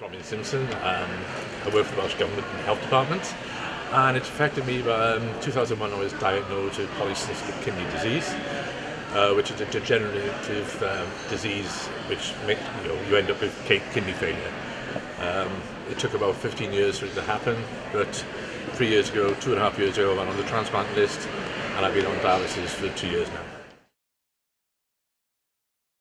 Robin Simpson. Um, I work for the Welsh Government in Health Department and it affected me by um, 2001 I was diagnosed with polycystic kidney disease uh, which is a degenerative um, disease which makes, you, know, you end up with kidney failure. Um, it took about 15 years for it to happen but three years ago, two and a half years ago I went on the transplant list and I've been on dialysis for two years now.